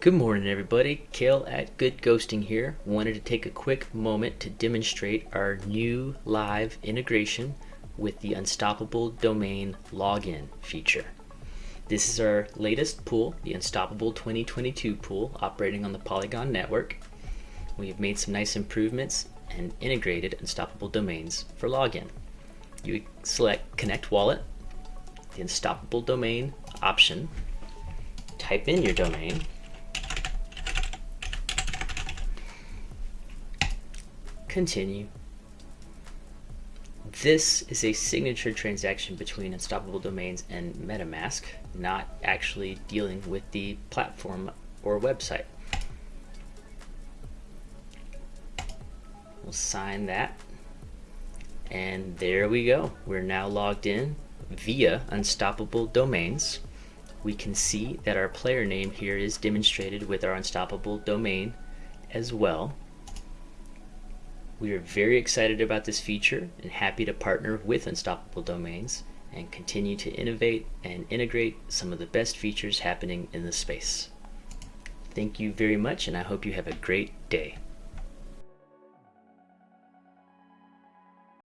Good morning everybody, Kale at Good Ghosting here. Wanted to take a quick moment to demonstrate our new live integration with the Unstoppable Domain Login feature. This is our latest pool, the Unstoppable 2022 pool operating on the Polygon network. We have made some nice improvements and integrated Unstoppable domains for login. You select Connect Wallet, the Unstoppable Domain option, type in your domain, Continue. This is a signature transaction between Unstoppable Domains and MetaMask, not actually dealing with the platform or website. We'll sign that. And there we go. We're now logged in via Unstoppable Domains. We can see that our player name here is demonstrated with our Unstoppable domain as well. We are very excited about this feature and happy to partner with Unstoppable Domains and continue to innovate and integrate some of the best features happening in the space. Thank you very much and I hope you have a great day.